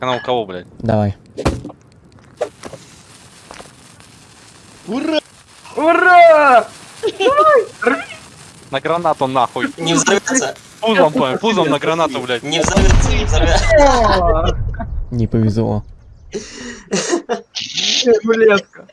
Она у кого, блядь? Давай. Ура! Ура! На гранату нахуй. Не взорвется. Пузом, понял, пузом на гранату, блядь. Не взорвется, не взорвется. Не повезло. Рулетка.